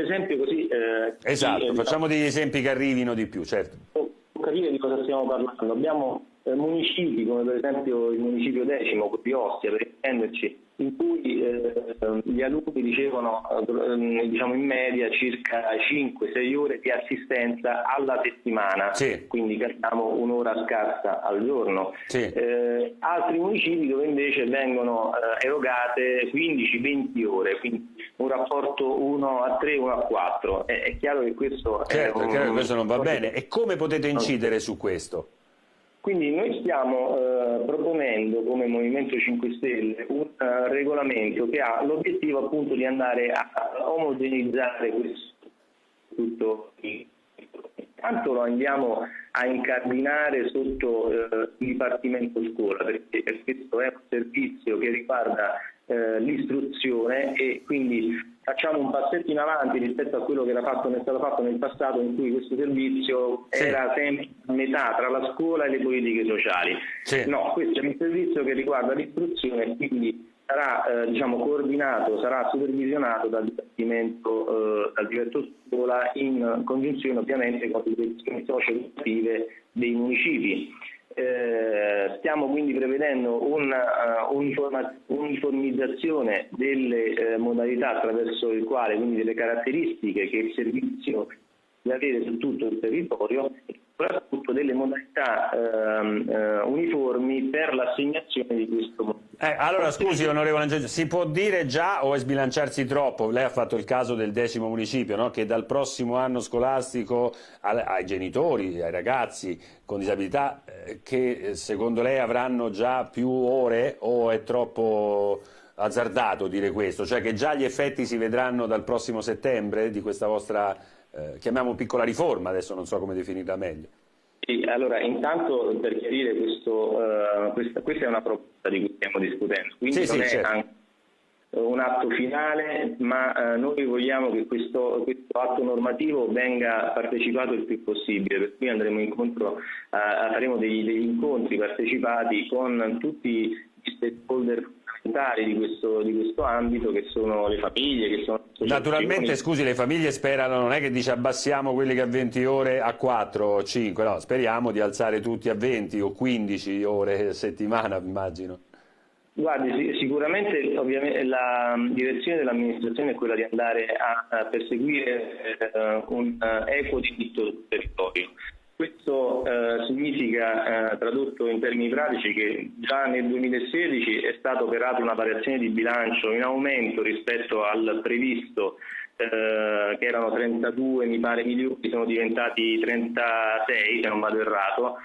esempio così... Eh, esatto, facciamo degli esempi che arrivino di più, certo. Per capire di cosa stiamo parlando, abbiamo eh, municipi come per esempio il municipio decimo di Ostia, per intenderci, in cui eh, gli alunni ricevono eh, diciamo in media circa 5-6 ore di assistenza alla settimana, sì. quindi capiamo un'ora scarsa al giorno. Sì. Eh, altri municipi dove invece vengono eh, erogate 15-20 ore, quindi un rapporto 1 a 3, 1 a 4. È, è chiaro che questo, certo, è un, chiaro che questo non va bene. E come potete incidere su questo? Quindi noi stiamo eh, proponendo come Movimento 5 Stelle un uh, regolamento che ha l'obiettivo appunto di andare a omogenizzare questo tutto Intanto lo andiamo a incardinare sotto eh, il Dipartimento Scuola perché questo è un servizio che riguarda eh, l'istruzione e quindi facciamo un passetto in avanti rispetto a quello che era fatto, è stato fatto nel passato in cui questo servizio sì. era sempre a metà tra la scuola e le politiche sociali. Sì. No, questo è un servizio che riguarda l'istruzione e quindi sarà eh, diciamo, coordinato, sarà supervisionato dal Dipartimento, eh, dal direttore scuola in congiunzione ovviamente con le direzioni socio-educative dei municipi. Eh, stiamo quindi prevedendo un'uniformizzazione uh, delle eh, modalità attraverso il quale, quindi delle caratteristiche che il servizio deve avere su tutto il territorio e soprattutto delle modalità ehm, eh, uniformi per l'assegnazione di questo modello. Eh, allora scusi onorevole Angelo, si può dire già o è sbilanciarsi troppo? Lei ha fatto il caso del decimo municipio, no? che dal prossimo anno scolastico ai genitori, ai ragazzi con disabilità, eh, che secondo lei avranno già più ore o è troppo azzardato dire questo? Cioè che già gli effetti si vedranno dal prossimo settembre di questa vostra, eh, chiamiamo piccola riforma, adesso non so come definirla meglio. Sì, allora intanto per chiarire questo, uh, questa, questa, è una proposta di cui stiamo discutendo, quindi sì, non sì, è certo. un atto finale, ma uh, noi vogliamo che questo, questo, atto normativo venga partecipato il più possibile, per cui andremo incontro, uh, faremo degli, degli incontri partecipati con tutti gli stakeholder di questo, di questo, ambito che sono le famiglie che sono naturalmente scusi le famiglie sperano non è che dice abbassiamo quelli che a 20 ore a 4 o 5 no speriamo di alzare tutti a 20 o 15 ore a settimana immagino Guardi, sicuramente la direzione dell'amministrazione è quella di andare a, perseguire eh, un uh, equo diritto sul territorio. Questo eh, significa, eh, tradotto in termini pratici, che già nel 2016 è stata operata una variazione di bilancio in aumento rispetto al previsto, eh, che erano 32 mi pare milioni, sono diventati 36 se non vado errato.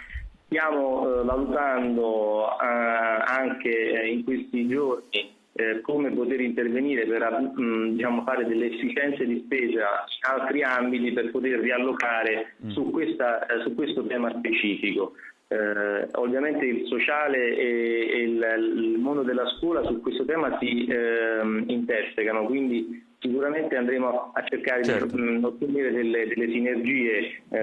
Stiamo eh, valutando eh, anche in questi giorni eh, come poter intervenire per mh, mm, diciamo, fare delle efficienze di spesa in altri ambiti per poter riallocare mm. su, questa, eh, su, questo tema specifico. Eh, ovviamente il sociale e, e il, il, mondo della scuola su questo tema si ehm, intersecano, quindi sicuramente andremo a cercare certo. di mm, ottenere delle, delle sinergie. Eh,